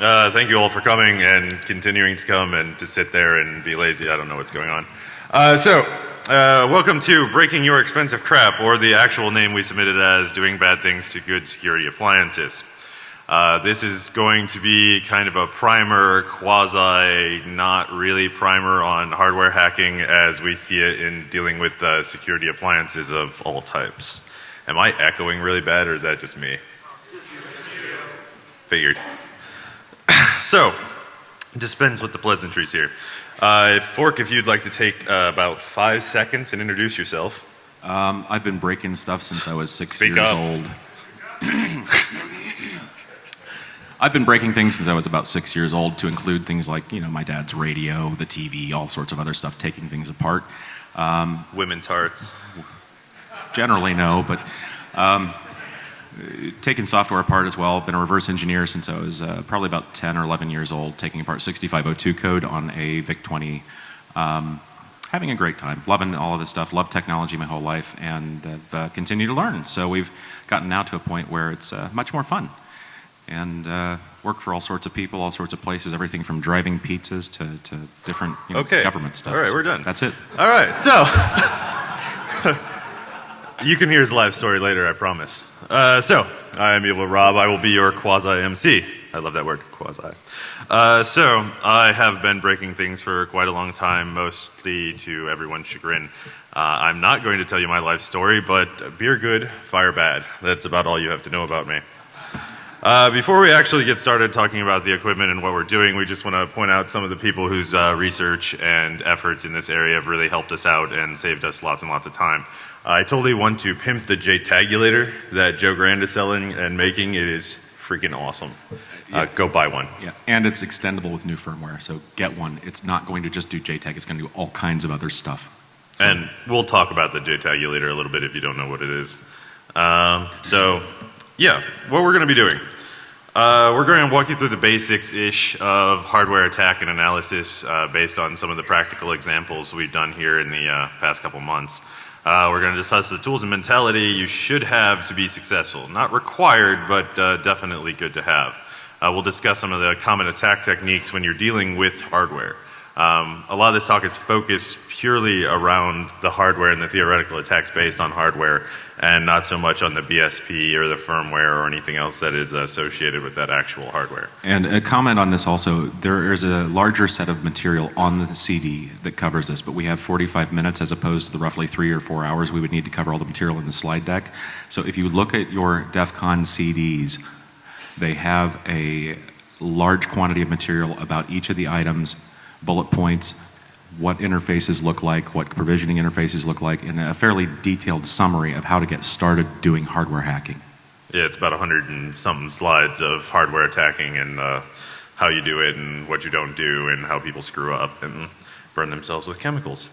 Uh, thank you all for coming and continuing to come and to sit there and be lazy. I don't know what's going on. Uh, so, uh, welcome to Breaking Your Expensive Crap, or the actual name we submitted as Doing Bad Things to Good Security Appliances. Uh, this is going to be kind of a primer, quasi, not really primer on hardware hacking as we see it in dealing with uh, security appliances of all types. Am I echoing really bad or is that just me? Figured. So, dispense with the pleasantries here. Uh, Fork, if you'd like to take uh, about five seconds and introduce yourself. Um, I've been breaking stuff since I was six Speak years up. old. I've been breaking things since I was about six years old, to include things like, you know, my dad's radio, the TV, all sorts of other stuff, taking things apart. Um, Women's hearts. generally, no, but um, taking software apart as well. Been a reverse engineer since I was uh, probably about 10 or 11 years old, taking apart 6502 code on a VIC 20. Um, having a great time, loving all of this stuff, love technology my whole life, and have uh, continued to learn. So we've gotten now to a point where it's uh, much more fun. And uh, work for all sorts of people, all sorts of places, everything from driving pizzas to, to different you know, Okay. government stuff. All right, So we're done. That's it. All right, so you can hear his live story later, I promise. Uh, so I am Evil Rob. I will be your quasi MC. I love that word, quasi. Uh, so I have been breaking things for quite a long time, mostly to everyone's chagrin. Uh, I'm not going to tell you my life story, but beer good, fire bad. That's about all you have to know about me. Uh, before we actually get started talking about the equipment and what we're doing, we just want to point out some of the people whose uh, research and efforts in this area have really helped us out and saved us lots and lots of time. I totally want to pimp the J-Tagulator that Joe Grand is selling and making. It is freaking awesome. Uh, go buy one. Yeah, and it's extendable with new firmware, so get one. It's not going to just do JTAG, it's going to do all kinds of other stuff. So- And we'll talk about the J-Tagulator a little bit if you don't know what it is. Um, so, yeah, what we're going to be doing. Uh, we're going to walk you through the basics-ish of hardware attack and analysis uh, based on some of the practical examples we've done here in the uh, past couple months. Uh, we're going to discuss the tools and mentality you should have to be successful. Not required, but uh, definitely good to have. Uh, we'll discuss some of the common attack techniques when you're dealing with hardware. Um, a lot of this talk is focused purely around the hardware and the theoretical attacks based on hardware, and not so much on the BSP or the firmware or anything else that is associated with that actual hardware. And a comment on this also, there is a larger set of material on the CD that covers this, but we have 45 minutes as opposed to the roughly three or four hours we would need to cover all the material in the slide deck. So if you look at your DEF CON CDs, they have a large quantity of material about each of the items, bullet points, what interfaces look like, what provisioning interfaces look like, and a fairly detailed summary of how to get started doing hardware hacking. Yeah, it's about a hundred and something slides of hardware attacking and uh, how you do it and what you don't do and how people screw up and burn themselves with chemicals.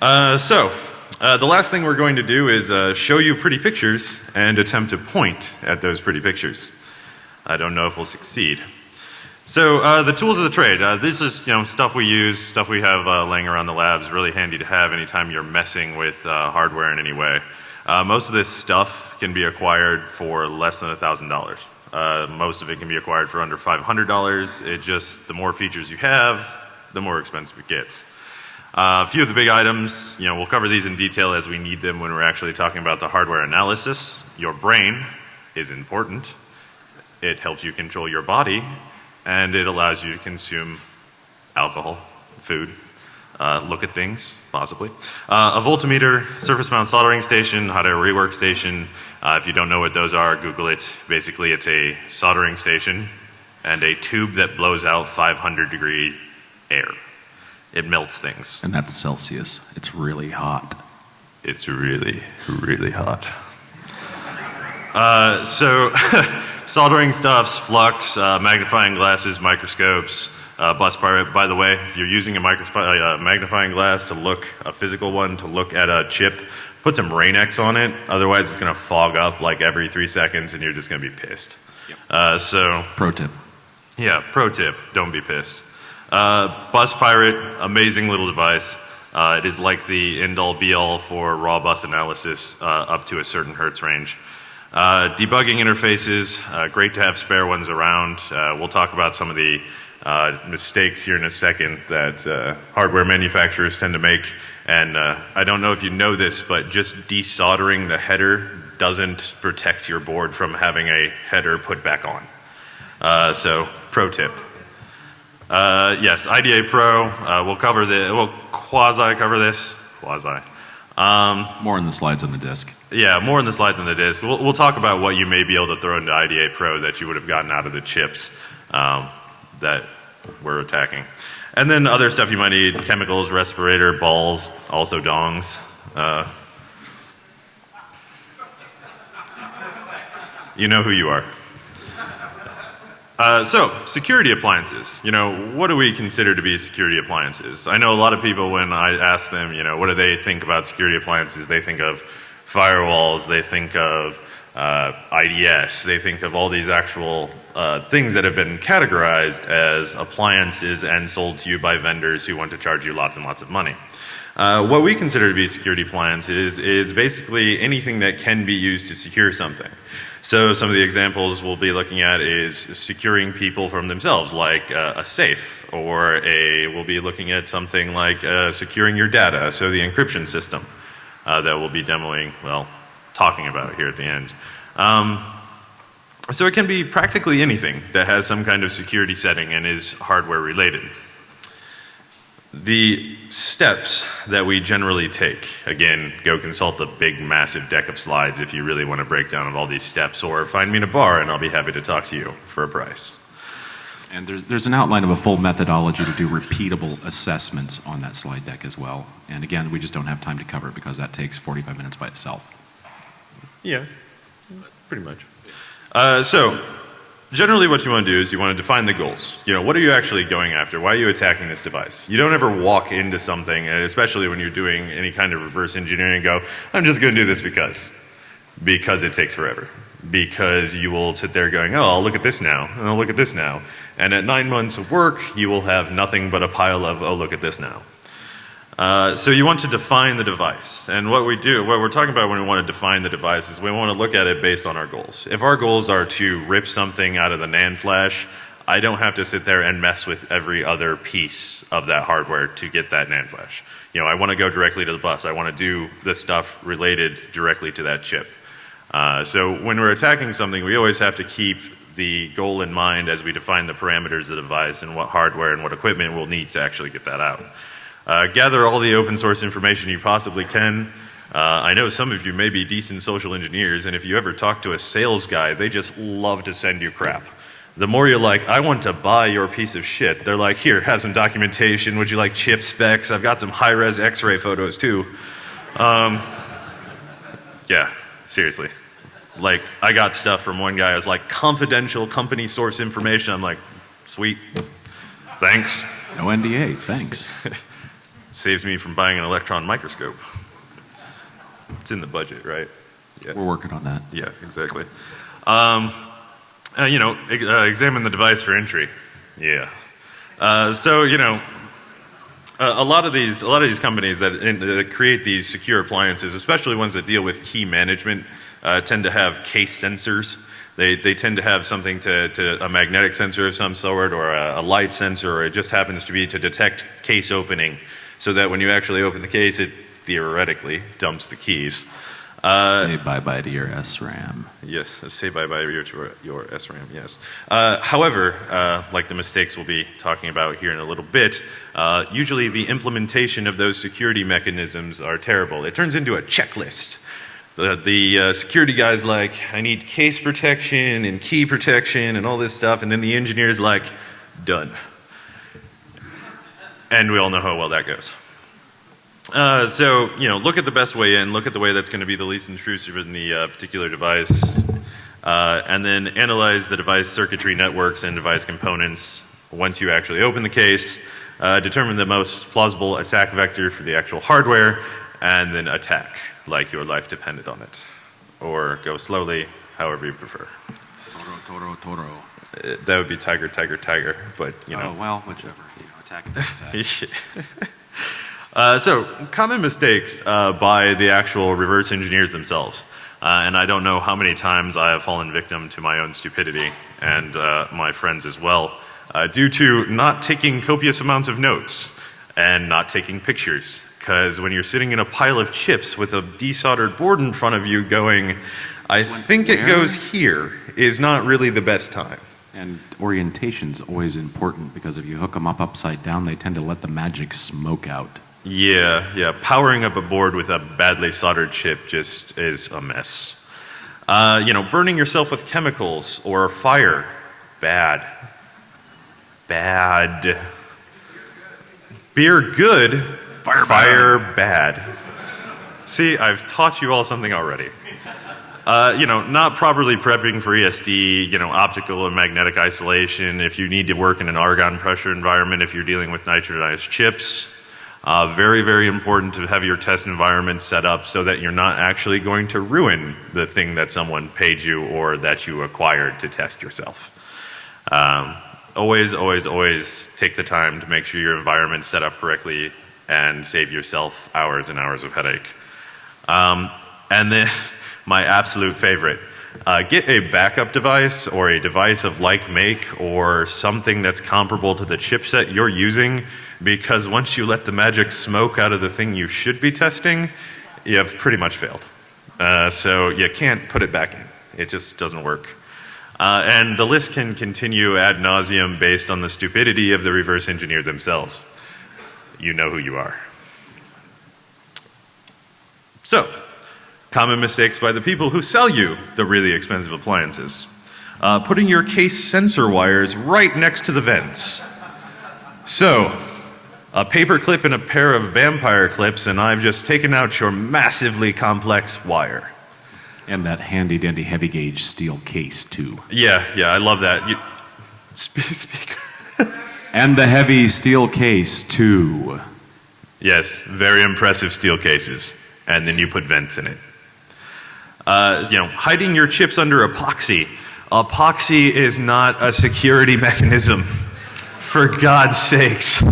Uh, so, uh, the last thing we're going to do is uh, show you pretty pictures and attempt to point at those pretty pictures. I don't know if we'll succeed. So uh, the tools of the trade. Uh, this is you know stuff we use, stuff we have uh, laying around the labs. Really handy to have anytime you're messing with uh, hardware in any way. Uh, most of this stuff can be acquired for less than a thousand dollars. Uh, Most of it can be acquired for under five hundred dollars. It just the more features you have, the more expensive it gets. Uh, a few of the big items, you know, we'll cover these in detail as we need them when we're actually talking about the hardware analysis. Your brain is important. It helps you control your body, and it allows you to consume alcohol, food, uh, look at things, possibly. Uh, a voltmeter, surface mount soldering station, hot air rework station. Uh, if you don't know what those are, Google it. Basically, it's a soldering station and a tube that blows out 500 degree air. It melts things. And that's Celsius. It's really hot. It's really, really hot. Uh, so, soldering stuffs, flux, uh, magnifying glasses, microscopes, uh, bus pirate. By the way, if you're using a uh, magnifying glass to look, a physical one to look at a chip, put some Rain-X on it. Otherwise, it's going to fog up like every three seconds, and you're just going to be pissed. Uh, so, Pro tip. yeah, pro tip, don't be pissed. Uh, Bus Pirate, amazing little device. Uh, it is like the end all be all for raw bus analysis uh, up to a certain hertz range. Uh, debugging interfaces, uh, great to have spare ones around. Uh, we'll talk about some of the uh, mistakes here in a second that uh, hardware manufacturers tend to make. And uh, I don't know if you know this, but just desoldering the header doesn't protect your board from having a header put back on. So, pro tip. Yes, IDA Pro. We'll cover the. We'll quasi cover this. Quasi. Um, More in the slides on the disk. Yeah, more in the slides on the disk. We'll, we'll talk about what you may be able to throw into IDA Pro that you would have gotten out of the chips um, that we're attacking. And then other stuff you might need chemicals, respirator, balls, also dongs. Uh, you know who you are. Uh, so, security appliances. You know, what do we consider to be security appliances? I know a lot of people, when I ask them, you know, what do they think about security appliances, they think of firewalls, they think of uh, IDS, they think of all these actual uh, things that have been categorized as appliances and sold to you by vendors who want to charge you lots and lots of money. Uh, what we consider to be security appliances is basically anything that can be used to secure something. So some of the examples we'll be looking at is securing people from themselves, like uh, a safe, or a we'll be looking at something like uh, securing your data, so the encryption system uh, that we'll be demoing, well, talking about here at the end. Um, so it can be practically anything that has some kind of security setting and is hardware related. The steps that we generally take, again, go consult a big, massive deck of slides if you really want a breakdown of all these steps, or find me in a bar and I'll be happy to talk to you for a price. And there's, there's an outline of a full methodology to do repeatable assessments on that slide deck as well. And again, we just don't have time to cover it because that takes 45 minutes by itself. Yeah, pretty much. Uh, so, generally, what you want to do is you want to define the goals. You know, what are you actually going after? Why are you attacking this device? You don't ever walk into something, especially when you're doing any kind of reverse engineering, and go, I'm just going to do this because. Because it takes forever. Because you will sit there going, oh, I'll look at this now, and I'll look at this now. And at nine months of work, you will have nothing but a pile of, oh, look at this now. Uh, so you want to define the device. And what we do, what we're talking about when we want to define the device is we want to look at it based on our goals. If our goals are to rip something out of the NAND flash, I don't have to sit there and mess with every other piece of that hardware to get that NAND flash. You know, I want to go directly to the bus. I want to do the stuff related directly to that chip. Uh, so when we're attacking something, we always have to keep the goal in mind as we define the parameters of the device and what hardware and what equipment we'll need to actually get that out. Uh, gather all the open source information you possibly can. Uh, I know some of you may be decent social engineers, and if you ever talk to a sales guy, they just love to send you crap. The more you're like, I want to buy your piece of shit, they're like, here, have some documentation. Would you like chip specs? I've got some high res x ray photos too. Um, yeah, seriously. Like, I got stuff from one guy, I was like, confidential company source information. I'm like, sweet, thanks. No NDA, thanks. Saves me from buying an electron microscope. It's in the budget, right? Yeah. We're working on that. Yeah, exactly. Um, uh, you know, e- uh, examine the device for entry. Yeah. Uh, so you know, a, a lot of these, a lot of these companies that, in, that create these secure appliances, especially ones that deal with key management, uh, tend to have case sensors. They, they tend to have something to, to a magnetic sensor of some sort, or a, a light sensor, or it just happens to be to detect case opening, so that when you actually open the case, it theoretically dumps the keys. Uh, Say bye bye to your SRAM. Yes, say bye bye to your, your SRAM, yes. Uh, however, uh, like the mistakes we'll be talking about here in a little bit, uh, usually the implementation of those security mechanisms are terrible. It turns into a checklist. The, the uh, security guy's like, I need case protection and key protection and all this stuff, and then the engineer's like, done. And we all know how well that goes. Uh, so, you know, look at the best way in, look at the way that's going to be the least intrusive in the uh, particular device, uh, and then analyze the device circuitry networks and device components once you actually open the case, uh, determine the most plausible attack vector for the actual hardware, and then attack like your life depended on it. Or go slowly, however you prefer. Toro, Toro, Toro. Uh, that would be tiger, tiger, tiger, but, you know. Oh, well, whichever. You know, attack, attack, attack. Uh, so, common mistakes uh, by the actual reverse engineers themselves. Uh, and I don't know how many times I have fallen victim to my own stupidity and uh, my friends as well, uh, due to not taking copious amounts of notes and not taking pictures. Because when you're sitting in a pile of chips with a desoldered board in front of you going, I think it goes here, is not really the best time. And orientation's always important because if you hook them up upside down, they tend to let the magic smoke out. Yeah, yeah. Powering up a board with a badly soldered chip just is a mess. Uh, you know, burning yourself with chemicals or fire, bad. Bad. Beer, good. Fire, Fire bad. See, I've taught you all something already. Uh, you know, not properly prepping for ESD, you know, optical and magnetic isolation, if you need to work in an argon pressure environment, if you're dealing with nitrodized chips. Uh, very, very important to have your test environment set up so that you're not actually going to ruin the thing that someone paid you or that you acquired to test yourself. Um, always, always, always take the time to make sure your environment's set up correctly and save yourself hours and hours of headache. Um, and then my absolute favorite, uh, get a backup device or a device of like make or something that's comparable to the chipset you're using because once you let the magic smoke out of the thing you should be testing, you have pretty much failed. Uh, so you can't put it back in. It just doesn't work. Uh, and the list can continue ad nauseum based on the stupidity of the reverse engineer themselves. You know who you are. So, common mistakes by the people who sell you the really expensive appliances. Uh, putting your case sensor wires right next to the vents. So, a paper clip and a pair of vampire clips, and I've just taken out your massively complex wire. And that handy dandy heavy gauge steel case, too. Yeah, yeah, I love that. You, speak, speak. And the heavy steel case, too. Yes, very impressive steel cases. And then you put vents in it. Uh, you know, hiding your chips under epoxy. Epoxy is not a security mechanism. For God's sakes.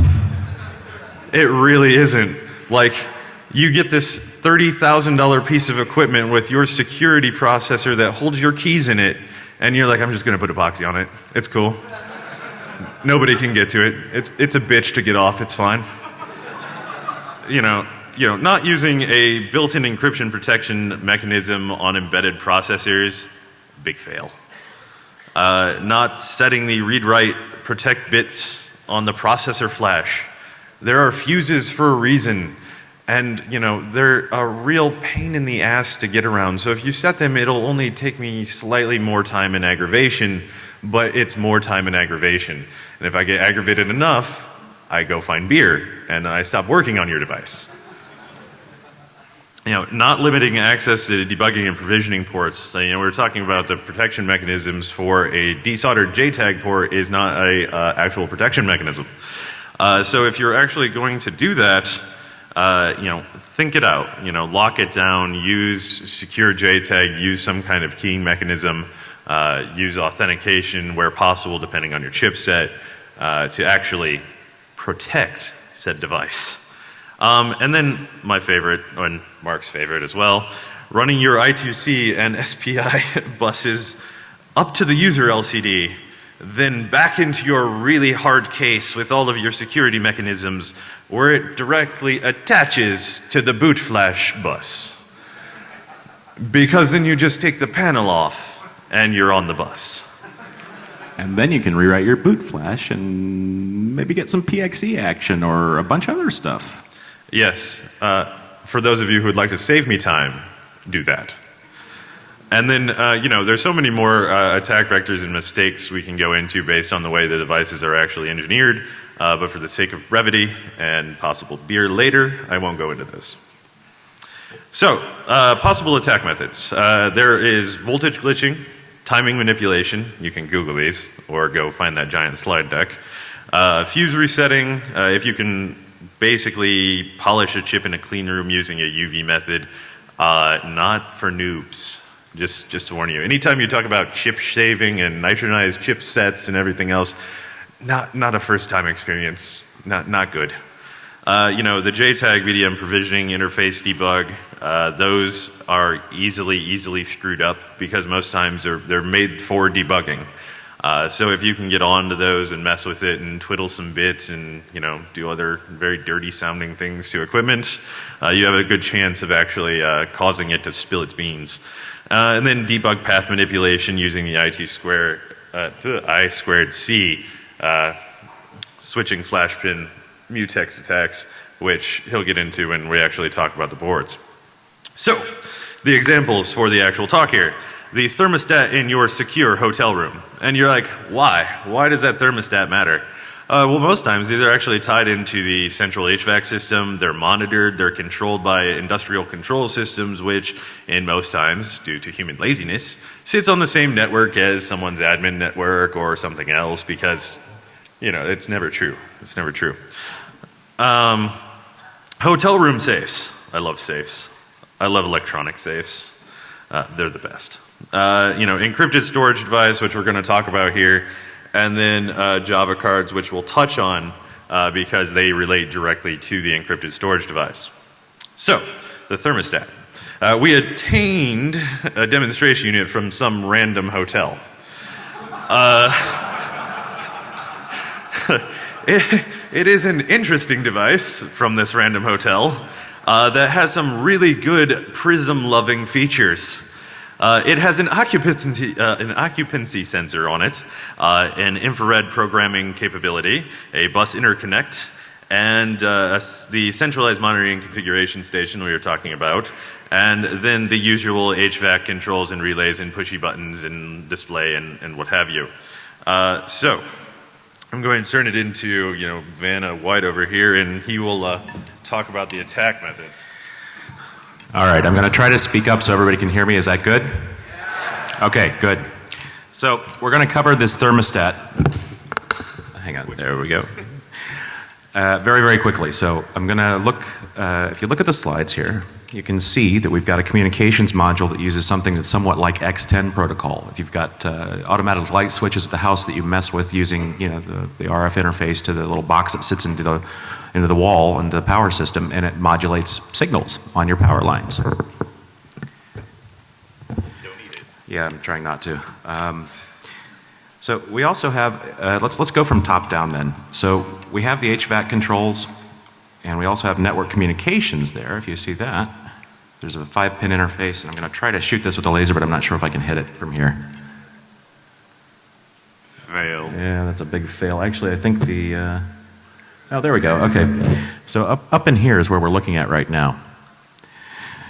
It really isn't. Like, you get this $30,000 piece of equipment with your security processor that holds your keys in it, and you're like, I'm just going to put epoxy on it. It's cool. Nobody can get to it. It's, it's a bitch to get off. It's fine. You know, you know, not using a built-in encryption protection mechanism on embedded processors, big fail. Uh, not setting the read-write protect bits on the processor flash. There are fuses for a reason. And, you know, they're a real pain in the ass to get around. So if you set them, it'll only take me slightly more time and aggravation, but it's more time and aggravation. And if I get aggravated enough, I go find beer and I stop working on your device. You know, not limiting access to debugging and provisioning ports. So, you know, we are talking about the protection mechanisms for a desoldered JTAG port is not a uh, actual protection mechanism. Uh, so if you're actually going to do that, uh, you know, think it out. You know, lock it down. Use secure JTAG. Use some kind of keying mechanism. Uh, use authentication where possible, depending on your chipset, uh, to actually protect said device. Um, and then my favorite, and Mark's favorite as well, running your I2C and SPI buses up to the user LCD, then back into your really hard case with all of your security mechanisms where it directly attaches to the boot flash bus. Because then you just take the panel off and you're on the bus. And then you can rewrite your boot flash and maybe get some PXE action or a bunch of other stuff. Yes. Uh, for those of you who would like to save me time, do that. And then, uh, you know, there's so many more uh, attack vectors and mistakes we can go into based on the way the devices are actually engineered. Uh, but for the sake of brevity and possible beer later, I won't go into this. So, uh, possible attack methods. Uh, there is voltage glitching, timing manipulation. You can Google these or go find that giant slide deck. Uh, fuse resetting. Uh, if you can basically polish a chip in a clean room using a UV method, uh, not for noobs. Just, just to warn you. Anytime you talk about chip shaving and nitronized chipsets and everything else, not, not a first time experience. Not, not good. Uh, you know, the JTAG VDM provisioning interface debug, uh, those are easily, easily screwed up because most times they're, they're made for debugging. Uh, so if you can get onto those and mess with it and twiddle some bits and, you know, do other very dirty sounding things to equipment, uh, you have a good chance of actually uh, causing it to spill its beans. And then debug path manipulation using the IT square, I squared C, switching flash pin mutex attacks, which he'll get into when we actually talk about the boards. So, the examples for the actual talk here. The thermostat in your secure hotel room. And you're like, why? Why does that thermostat matter? Uh, well, most times these are actually tied into the central HVAC system. They're monitored, they're controlled by industrial control systems, which, in most times, due to human laziness, sits on the same network as someone's admin network or something else because, you know, it's never true. It's never true. Um, hotel room safes. I love safes. I love electronic safes. Uh, they're the best. Uh, you know, encrypted storage device, which we're going to talk about here, and then uh, Java cards, which we'll touch on uh, because they relate directly to the encrypted storage device. So, the thermostat. Uh, we obtained a demonstration unit from some random hotel. It, it is an interesting device from this random hotel uh, that has some really good prism loving features. Uh, it has an occupancy, uh, an occupancy sensor on it, uh, an infrared programming capability, a bus interconnect, and uh, the centralized monitoring configuration station we were talking about, and then the usual HVAC controls and relays and pushy buttons and display and, and what have you. Uh, so, I'm going to turn it into, you know, Vanna White over here, and he will uh, talk about the attack methods. All right, I'm going to try to speak up so everybody can hear me. Is that good? Okay, good. So we're going to cover this thermostat. Hang on, there we go. Uh, very, very quickly. So I'm going to look, uh, if you look at the slides here, you can see that we've got a communications module that uses something that's somewhat like X10 protocol. If you've got uh, automatic light switches at the house that you mess with using you know, the, the RF interface to the little box that sits into the, into the wall and the power system and it modulates signals on your power lines. Yeah, I'm trying not to. Um, so we also have, uh, let's, let's go from top down then. So we have the HVAC controls and we also have network communications there, if you see that. There's a five pin interface and I'm going to try to shoot this with a laser but I'm not sure if I can hit it from here. Fail. Yeah, that's a big fail. Actually, I think the, uh, oh there we go, okay. So up, up in here is where we're looking at right now.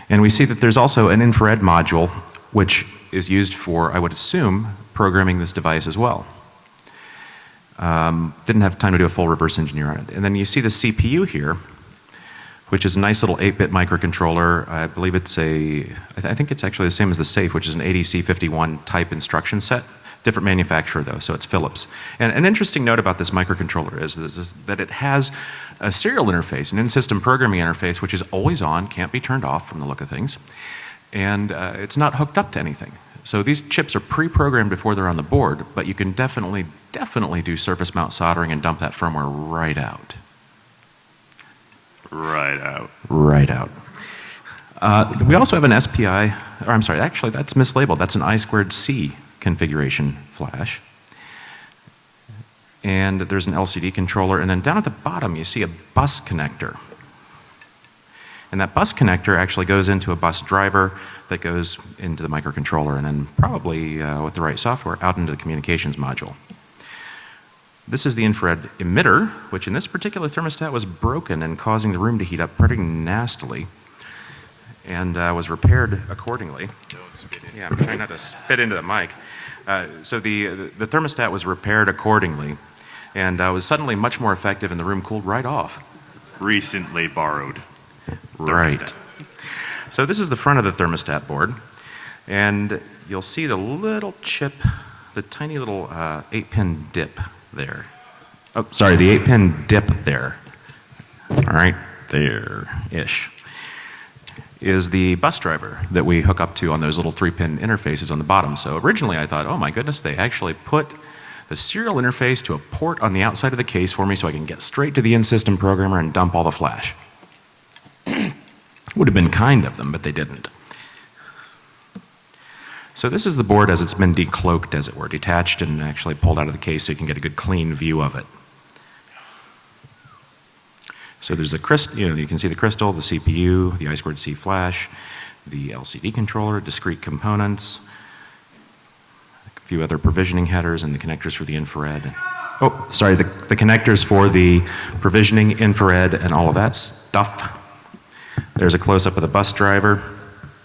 And we see that there's also an infrared module which is used for, I would assume, programming this device as well. Um, didn't have time to do a full reverse engineer on it. And then you see the CPU here, which is a nice little 8-bit microcontroller. I believe it's a, I, th I, think it's actually the same as the safe, which is an ADC51 type instruction set. Different manufacturer though, so it's Philips. And an interesting note about this microcontroller is, is, is that it has a serial interface, an in-system programming interface, which is always on, can't be turned off from the look of things. And uh, it's not hooked up to anything. So these chips are pre-programmed before they're on the board, but you can definitely, definitely do surface mount soldering and dump that firmware right out. Right out. Right out. Uh, we also have an SPI, or I'm sorry, actually that's mislabeled. That's an I squared C configuration flash. And there's an LCD controller, and then down at the bottom you see a bus connector. And that bus connector actually goes into a bus driver that goes into the microcontroller and then probably uh, with the right software out into the communications module. This is the infrared emitter, which in this particular thermostat was broken and causing the room to heat up pretty nastily and uh, was repaired accordingly. Yeah, I'm trying not to spit into the mic. Uh, so the, the thermostat was repaired accordingly and uh, was suddenly much more effective and the room cooled right off. Recently borrowed. Right. So this is the front of the thermostat board and you'll see the little chip, the tiny little uh, 8 pin dip there. Oh, sorry, the 8 pin dip there. All right, there-ish is the bus driver that we hook up to on those little 3 pin interfaces on the bottom. So originally I thought, oh my goodness, they actually put the serial interface to a port on the outside of the case for me so I can get straight to the in-system programmer and dump all the flash. Would have been kind of them, but they didn't. So this is the board as it's been decloaked, as it were, detached and actually pulled out of the case so you can get a good clean view of it. So there's a crystal, you know, you can see the crystal, the CPU, the I2C flash, the LCD controller, discrete components, a few other provisioning headers and the connectors for the infrared. Oh, sorry, the, the connectors for the provisioning, infrared, and all of that stuff. There's a close up of the bus driver.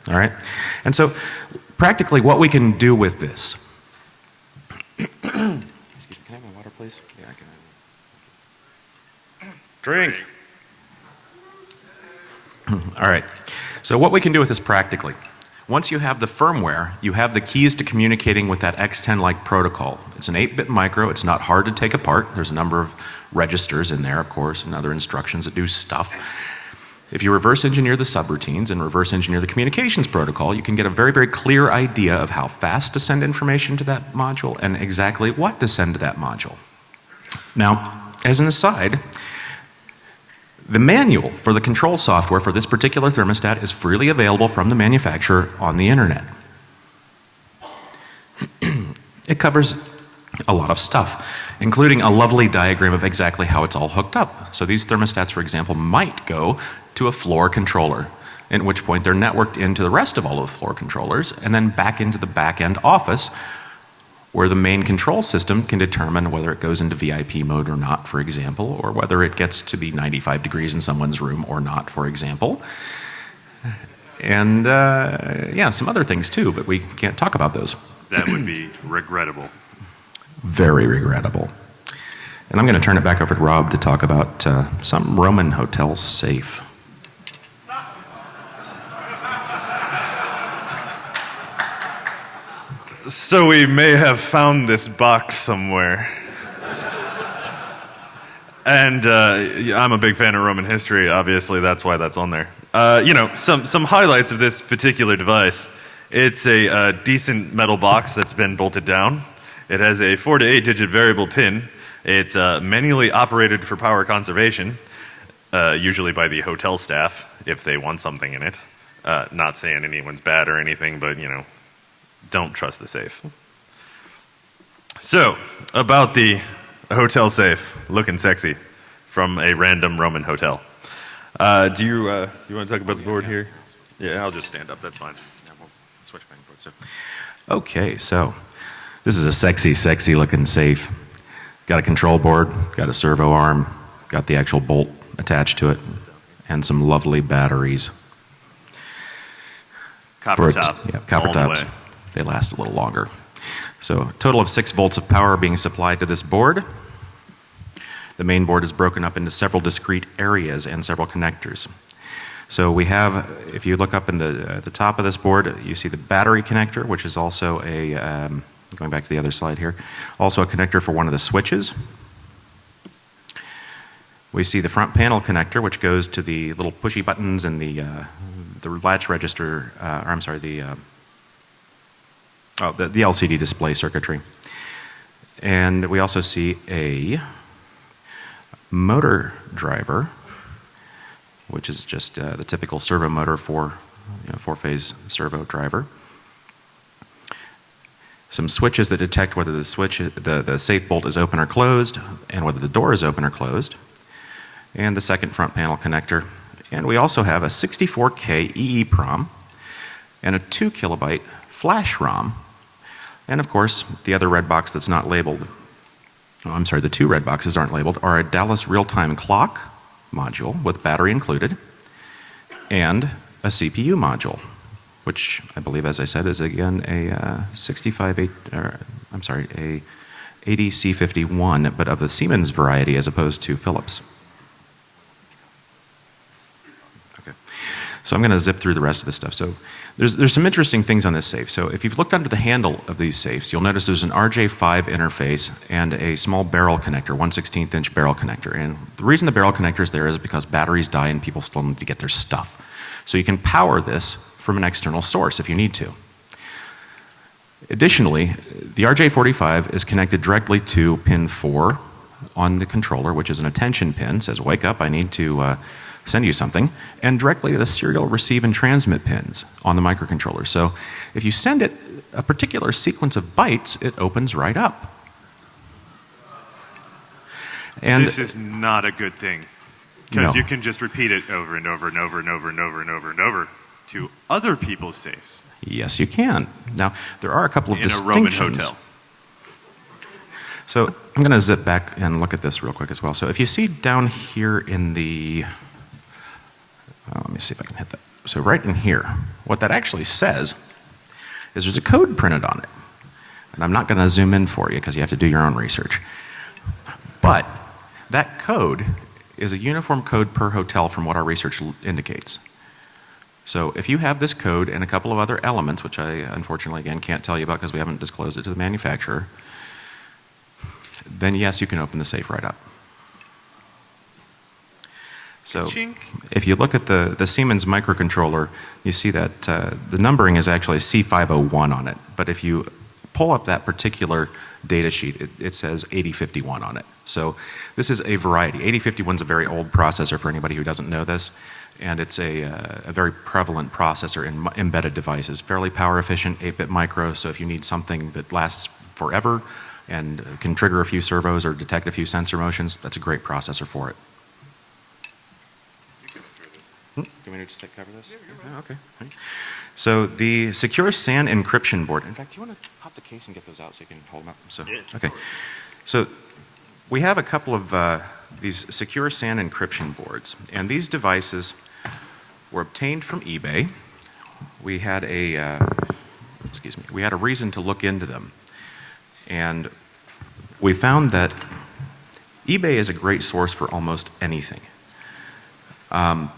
All right. And so practically what we can do with this. Excuse me, can I have my water, please? Yeah, I can. Drink. All right. So what we can do with this practically. Once you have the firmware, you have the keys to communicating with that X10-like protocol. It's an 8-bit micro. It's not hard to take apart. There's a number of registers in there, of course, and other instructions that do stuff. If you reverse engineer the subroutines and reverse engineer the communications protocol, you can get a very, very clear idea of how fast to send information to that module and exactly what to send to that module. Now, as an aside, the manual for the control software for this particular thermostat is freely available from the manufacturer on the internet. it covers a lot of stuff, including a lovely diagram of exactly how it's all hooked up. So these thermostats, for example, might go to a floor controller, at which point they're networked into the rest of all of the floor controllers and then back into the back end office where the main control system can determine whether it goes into VIP mode or not, for example, or whether it gets to be 95 degrees in someone's room or not, for example. And uh, yeah, some other things too, but we can't talk about those. That would be regrettable. Very regrettable. And I'm going to turn it back over to Rob to talk about uh, some Roman hotel safe. So we may have found this box somewhere. and uh, I'm a big fan of Roman history. Obviously, that's why that's on there. Uh, you know, some some highlights of this particular device. It's a uh, decent metal box that's been bolted down. It has a four to eight digit variable pin. It's uh, manually operated for power conservation, uh, usually by the hotel staff if they want something in it. Uh, not saying anyone's bad or anything, but you know, don't trust the safe. So, about the hotel safe looking sexy from a random Roman hotel. Uh, do you uh, do you want to talk about the board here? Yeah, I'll just stand up. That's fine. Yeah, we'll switch back and forth. So. Okay, so this is a sexy, sexy looking safe. Got a control board, got a servo arm, got the actual bolt attached to it, and some lovely batteries. Copper For a- top. Yeah, copper tops. way. They last a little longer. So, total of six volts of power being supplied to this board. The main board is broken up into several discrete areas and several connectors. So we have, if you look up in the, uh, the top of this board, you see the battery connector, which is also a, um, going back to the other slide here, also a connector for one of the switches. We see the front panel connector, which goes to the little pushy buttons and the, uh, the latch register, uh, or I'm sorry, the, uh, oh, the, the LCD display circuitry. And we also see a motor driver, which is just uh, the typical servo motor for you know, four-phase servo driver. Some switches that detect whether the switch, the, the safe bolt is open or closed, and whether the door is open or closed. And the second front panel connector. And we also have a 64K EEPROM and a 2 kilobyte flash ROM. And of course, the other red box that's not labeled oh, I'm sorry, the two red boxes aren't labeled, are a Dallas real-time clock module with battery included and a CPU module, which I believe, as I said, is again a uh, 65, eight, or, I'm sorry, a 80C51, but of the Siemens variety as opposed to Philips. So I'm going to zip through the rest of this stuff. So there's, there's some interesting things on this safe. So if you've looked under the handle of these safes, you'll notice there's an RJ5 interface and a small barrel connector, 1 16th inch barrel connector. And the reason the barrel connector is there is because batteries die and people still need to get their stuff. So you can power this from an external source if you need to. Additionally, the RJ45 is connected directly to pin 4 on the controller, which is an attention pin, says wake up, I need to uh, send you something, and directly to the serial receive and transmit pins on the microcontroller. So if you send it a particular sequence of bytes, it opens right up. And this is not a good thing because No. you can just repeat it over and over and over and over and over and over and over to other people's safes Yes, you can. Now, there are a couple of in a Roman distinctions. hotel. So I'm going to zip back and look at this real quick as well. So if you see down here in the, me see if I can hit that. So right in here, what that actually says is there's a code printed on it. And I'm not going to zoom in for you because you have to do your own research. But that code is a uniform code per hotel from what our research indicates. So if you have this code and a couple of other elements, which I unfortunately again can't tell you about because we haven't disclosed it to the manufacturer, then yes, you can open the safe right up. So if you look at the, the Siemens microcontroller, you see that uh, the numbering is actually C501 on it. But if you pull up that particular data sheet, it, it says 8051 on it. So this is a variety. 8051 is a very old processor for anybody who doesn't know this. And it's a, uh, a very prevalent processor in embedded devices. Fairly power efficient, 8 bit micro. So if you need something that lasts forever and can trigger a few servos or detect a few sensor motions, that's a great processor for it. Hmm, Do you want me to just cover this? Yeah, okay. All right. So the secure SAN encryption board. In fact, do you want to pop the case and get those out so you can hold them up? So, Yes. okay. So we have a couple of uh, these secure SAN encryption boards, and these devices were obtained from eBay. We had a uh, excuse me. We had a reason to look into them, and we found that eBay is a great source for almost anything. Um,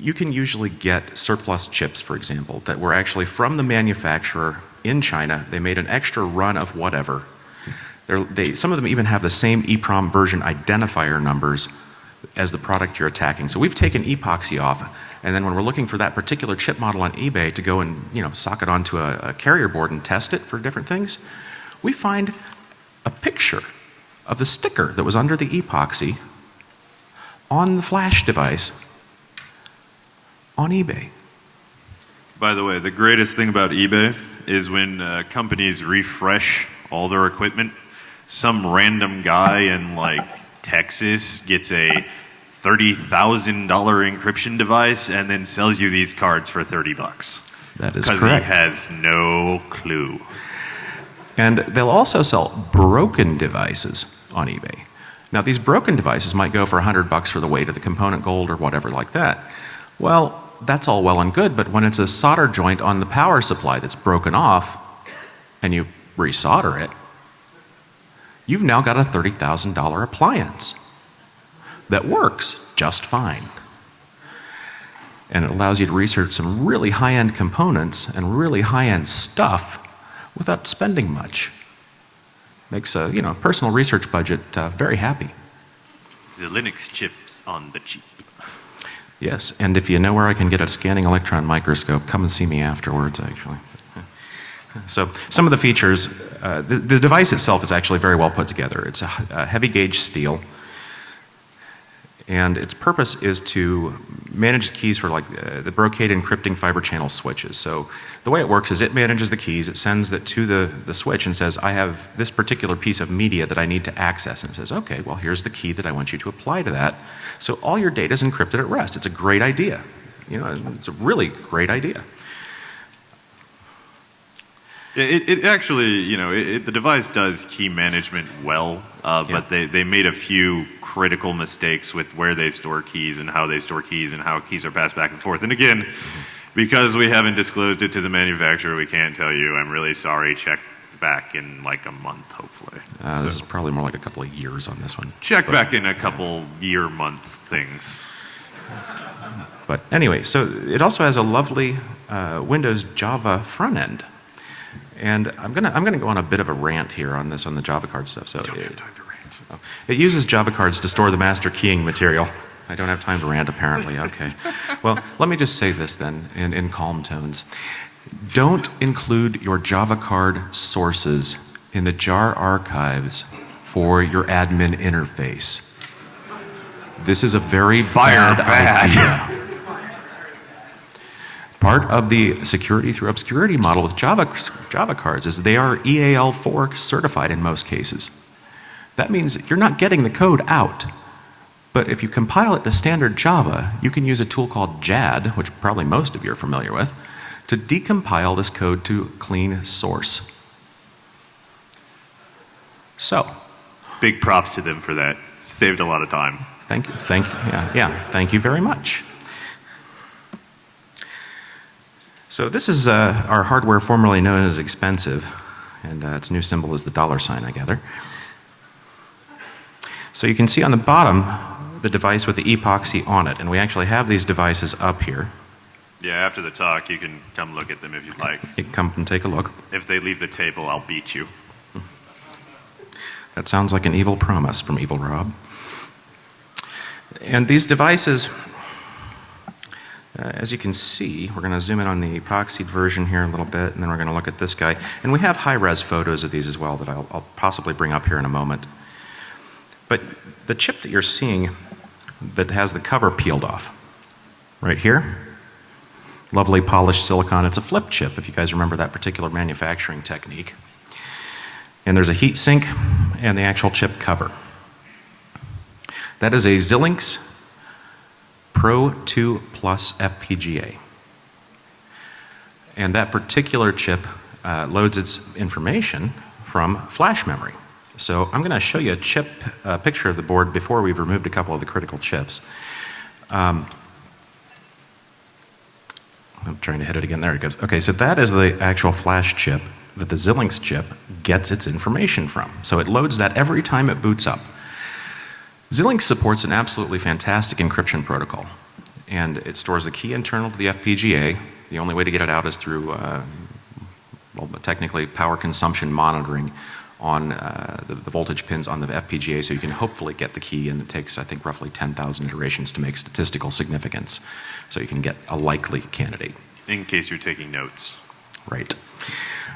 you can usually get surplus chips, for example, that were actually from the manufacturer in China. They made an extra run of whatever. They're, some of them even have the same EEPROM version identifier numbers as the product you're attacking. So we've taken epoxy off, and then when we're looking for that particular chip model on eBay to go and you know sock it onto a, a carrier board and test it for different things, we find a picture of the sticker that was under the epoxy on the flash device on eBay. By the way, the greatest thing about eBay is when uh, companies refresh all their equipment, some random guy in like Texas gets a $30,000 encryption device and then sells you these cards for 30 bucks. That is correct. Because he has no clue. And they'll also sell broken devices on eBay. Now, these broken devices might go for 100 bucks for the weight of the component gold or whatever like that. Well, that's all well and good, but when it's a solder joint on the power supply that's broken off and you resolder it, you've now got a $30,000 appliance that works just fine. And it allows you to research some really high end components and really high end stuff without spending much. Makes a you know personal research budget uh, very happy. The Linux chips on the cheap. Yes, and if you know where I can get a scanning electron microscope, come and see me afterwards. Actually. So some of the features, uh, the, the device itself is actually very well put together. It's a, a heavy gauge steel, and its purpose is to manage keys for like uh, the Brocade encrypting fiber channel switches. So the way it works is it manages the keys, it sends that to the, the switch and says, I have this particular piece of media that I need to access. And it says, okay, well, here's the key that I want you to apply to that. So all your data is encrypted at rest. It's a great idea. You know, it's a really great idea. It, it actually, you know, it, it, the device does key management well, uh, Yeah. but they, they made a few critical mistakes with where they store keys and how they store keys and how keys are passed back and forth. And again, because we haven't disclosed it to the manufacturer, we can't tell you. I'm really sorry. Check back in like a month, hopefully. Uh, this is probably more like a couple of years on this one. check but- back in a couple year, month things. But anyway, so it also has a lovely uh, Windows Java front end. And I'm gonna I'm gonna go on a bit of a rant here on this on the Java card stuff. So it, have time to rant. oh, it uses Java cards to store the master keying material. I don't have time to rant apparently. Okay. well, let me just say this then in, in calm tones. Don't include your Java card sources in the jar archives for your admin interface. This is a very Fire bad, bad. idea. Part of the security through obscurity model with Java, Java cards is they are E EAL4 certified in most cases. That means you're not getting the code out. But if you compile it to standard Java, you can use a tool called JAD, which probably most of you are familiar with, to decompile this code to clean source. So, Big props to them for that. Saved a lot of time. Thank you. Thank you. Yeah, yeah. Thank you very much. So this is uh, our hardware formerly known as expensive, and uh, its new symbol is the dollar sign, I gather. So you can see on the bottom the device with the epoxy on it, and we actually have these devices up here. Yeah, after the talk, you can come look at them if you'd like. You can come and take a look. If they leave the table, I'll beat you. That sounds like an evil promise from Evil Rob. And these devices, uh, as you can see, we're going to zoom in on the epoxied version here a little bit, and then we're going to look at this guy. And we have high-res photos of these as well that I'll, I'll possibly bring up here in a moment. But the chip that you're seeing that has the cover peeled off, right here, lovely polished silicon. It's a flip chip, if you guys remember that particular manufacturing technique. And there's a heat sink and the actual chip cover. That is a Xilinx Pro 2 Plus FPGA. And that particular chip uh, loads its information from flash memory. So I'm going to show you a chip uh, picture of the board before we've removed a couple of the critical chips. Um, I'm trying to hit it again. There it goes. Okay, so that is the actual flash chip that the Xilinx chip gets its information from. So it loads that every time it boots up. Xilinx supports an absolutely fantastic encryption protocol. And it stores the key internal to the FPGA. The only way to get it out is through, uh, well, technically power consumption monitoring on uh, the, the voltage pins on the FPGA so you can hopefully get the key and it takes I think roughly 10,000 iterations to make statistical significance. So you can get a likely candidate. In case you're taking notes. Right.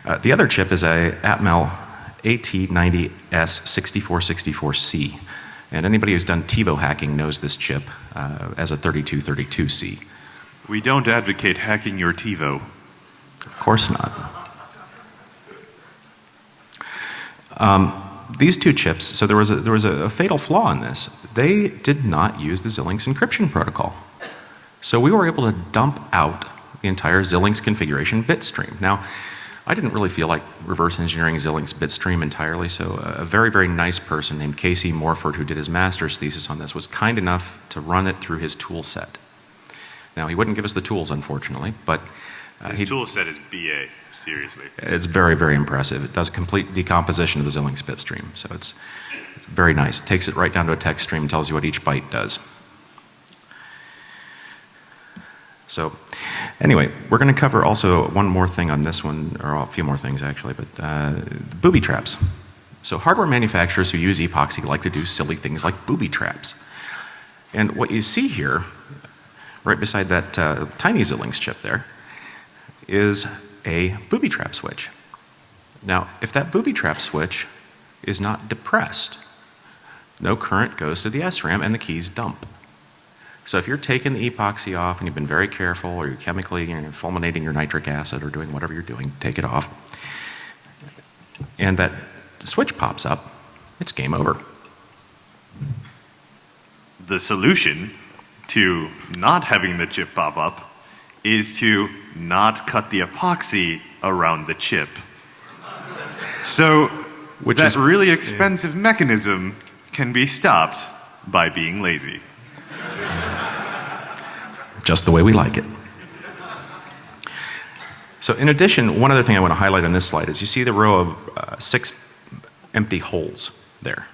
Uh, the other chip is a Atmel AT90S6464C. And anybody who's done TiVo hacking knows this chip uh, as a 3232C. We don't advocate hacking your TiVo. Of course not. Um, these two chips, so there was, a, there was a, a fatal flaw in this. They did not use the Xilinx encryption protocol. So we were able to dump out the entire Xilinx configuration bit stream. Now, I didn't really feel like reverse engineering Xilinx bitstream entirely, so a very, very nice person named Casey Morford, who did his master's thesis on this, was kind enough to run it through his tool set. Now, he wouldn't give us the tools, unfortunately, but uh, His tool set is BA, seriously. it's very, very impressive. It does a complete decomposition of the Xilinx bit stream. so it's, it's very nice. Takes it right down to a text stream, and tells you what each byte does. So, anyway, we're going to cover also one more thing on this one, or a few more things actually, but uh, booby traps. So, hardware manufacturers who use epoxy like to do silly things like booby traps. And what you see here, right beside that uh, tiny Xilinx chip there, is a booby trap switch. Now, if that booby trap switch is not depressed, no current goes to the SRAM and the keys dump. So if you're taking the epoxy off and you've been very careful or you're chemically you know, fulminating your nitric acid or doing whatever you're doing, take it off, and that switch pops up, it's game over. The solution to not having the chip pop up is to not cut the epoxy around the chip. So Which that is- really expensive mechanism can be stopped by being lazy. just the way we like it. So in addition, one other thing I want to highlight on this slide is you see the row of uh, six empty holes there.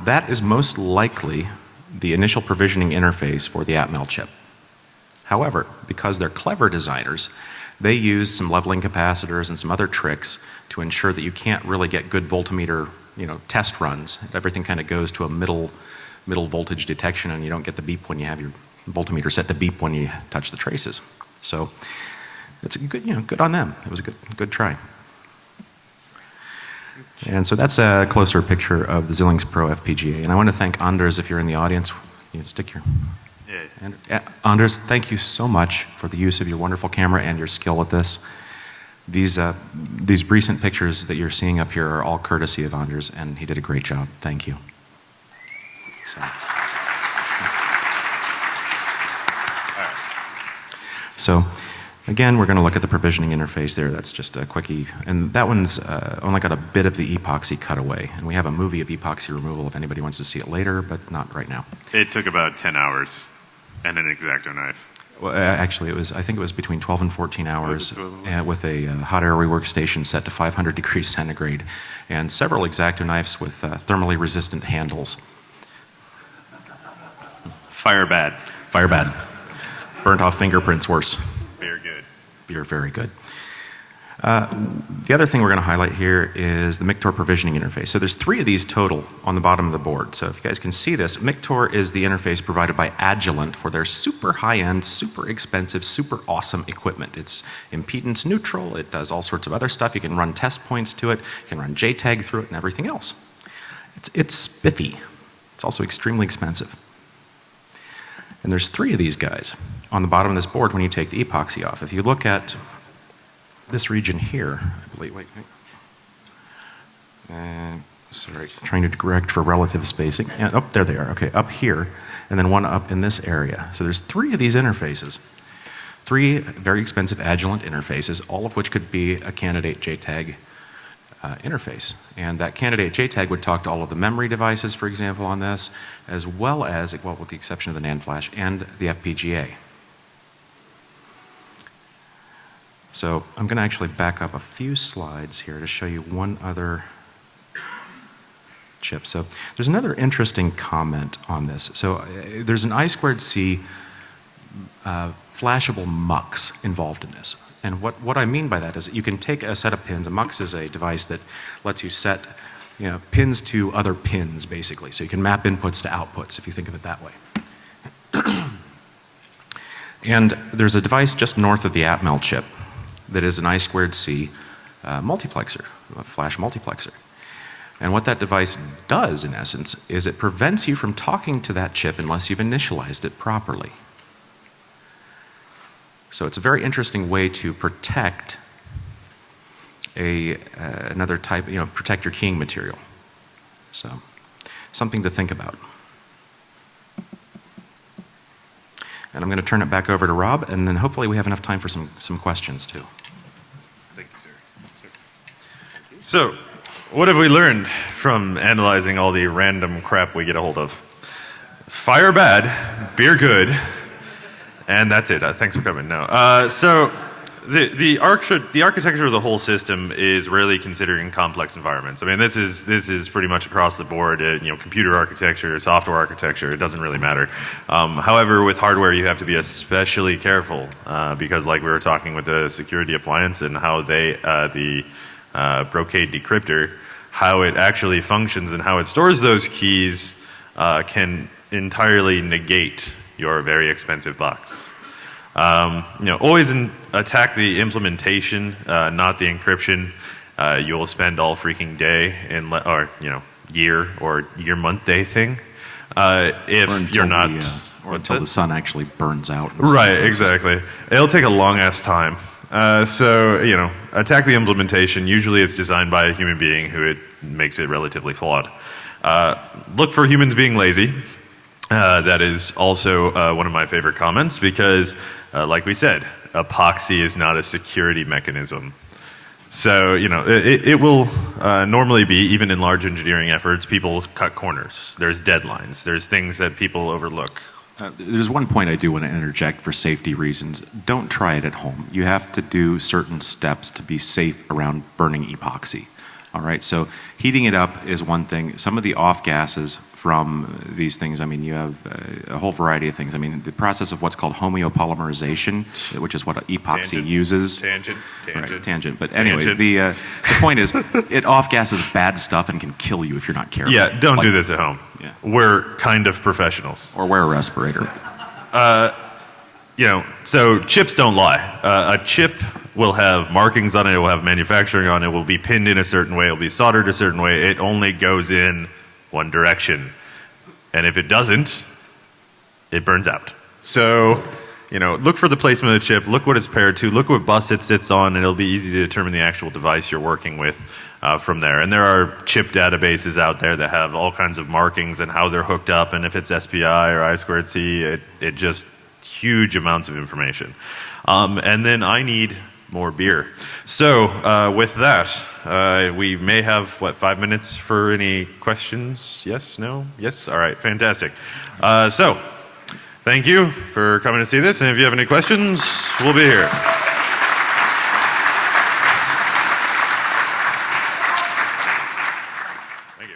That is most likely the initial provisioning interface for the Atmel chip. However, because they're clever designers, they use some leveling capacitors and some other tricks to ensure that you can't really get good voltmeter, you know, test runs. Everything kind of goes to a middle middle voltage detection and you don't get the beep when you have your voltmeter set to beep when you touch the traces. So it's a good, you know, good on them. It was a good, good try. And so that's a closer picture of the Xilinx Pro FPGA. And I want to thank Anders if you're in the audience. You stick your. Yeah. And, uh, Anders, thank you so much for the use of your wonderful camera and your skill at this. These, uh, these recent pictures that you're seeing up here are all courtesy of Anders, and he did a great job. Thank you. So. So again, we're going to look at the provisioning interface there. That's just a quickie. And that one's uh, only got a bit of the epoxy cut away. And we have a movie of epoxy removal if anybody wants to see it later, but not right now. It took about 10 hours and an X-Acto knife. Well, actually, it was, I think it was between 12 and 14 hours, uh, with a uh, hot air reworkstation set to 500 degrees centigrade and several X-Acto knives with uh, thermally resistant handles. Fire bad. Fire bad. Burnt off fingerprints worse. Very good. You're very good. Uh, the other thing we're going to highlight here is the Mictor provisioning interface. So there's three of these total on the bottom of the board. So if you guys can see this, Mictor is the interface provided by Agilent for their super high-end, super expensive, super awesome equipment. It's impedance neutral. It does all sorts of other stuff. You can run test points to it. You can run JTAG through it and everything else. It's, it's spiffy. It's also extremely expensive. And there's three of these guys on the bottom of this board when you take the epoxy off. If you look at this region here, I believe, wait, wait. Uh, sorry, trying to correct for relative spacing. Yeah, oh, there they are. Okay, up here, and then one up in this area. So there's three of these interfaces. Three very expensive Agilent interfaces, all of which could be a candidate JTAG uh, interface. And that candidate JTAG would talk to all of the memory devices, for example, on this, as well as, well, with the exception of the NAND flash, and the FPGA. So I'm going to actually back up a few slides here to show you one other chip. So there's another interesting comment on this. So uh, there's an I squared C uh, flashable MUX involved in this. And what, what I mean by that is that you can take a set of pins. A MUX is a device that lets you set you know, pins to other pins, basically. So you can map inputs to outputs, if you think of it that way. and there's a device just north of the Atmel chip that is an I squared C uh, multiplexer, a flash multiplexer. And what that device does, in essence, is it prevents you from talking to that chip unless you've initialized it properly. So it's a very interesting way to protect a, uh, another type, you know, protect your keying material. So something to think about. And I'm going to turn it back over to Rob, and then hopefully we have enough time for some, some questions too. Thank you, sir. So, what have we learned from analyzing all the random crap we get a hold of? Fire bad, beer good, and that's it. Uh, thanks for coming. No. Uh, so, the the, arch- the architecture of the whole system is rarely considered in complex environments. I mean, this is this is pretty much across the board. Uh, you know, computer architecture, software architecture. It doesn't really matter. Um, however, with hardware, you have to be especially careful uh, because, like we were talking with the security appliance and how they uh, the uh, Brocade decryptor, how it actually functions and how it stores those keys uh, can entirely negate your very expensive box. Um, you know, always in, attack the implementation, uh, not the encryption. Uh, you'll spend all freaking day in, le- or you know, year or year month day thing. Uh, if you're not, the, uh, or until the sun actually burns out. Right, exactly. It'll take a long ass time. Uh, so, you know, attack the implementation. Usually it's designed by a human being who it makes it relatively flawed. Uh, look for humans being lazy. Uh, that is also uh, one of my favorite comments because, uh, like we said, epoxy is not a security mechanism. So, you know, it, it will normally be, even in large engineering efforts, people cut corners. There's deadlines. There's things that people overlook. Uh, there's one point I do want to interject for safety reasons. Don't try it at home. You have to do certain steps to be safe around burning epoxy. All right, so heating it up is one thing. Some of the off gases from these things, I mean, you have uh, a whole variety of things. I mean, the process of what's called homopolymerization, which is what epoxy Tangent. uses. Tangent, tangent. Right, tangent. But anyway, Tangent. the uh, the point is, it off gases bad stuff and can kill you if you're not careful. Yeah, don't Like- do this at home. Yeah. We're kind of professionals. Or wear a respirator. You know, so chips don't lie. Uh, a chip will have markings on it, it will have manufacturing on it, it will be pinned in a certain way, it will be soldered a certain way. It only goes in one direction. And if it doesn't, it burns out. So, you know, look for the placement of the chip, look what it's paired to, look what bus it sits on, and it'll be easy to determine the actual device you're working with uh, from there. And there are chip databases out there that have all kinds of markings and how they're hooked up, and if it's SPI or I squared C, it, it just huge amounts of information. Um, and then I need more beer. So, uh, with that, uh, we may have, what, five minutes for any questions? Yes? No? Yes? All right, fantastic. Uh, so, thank you for coming to see this, and if you have any questions, we'll be here.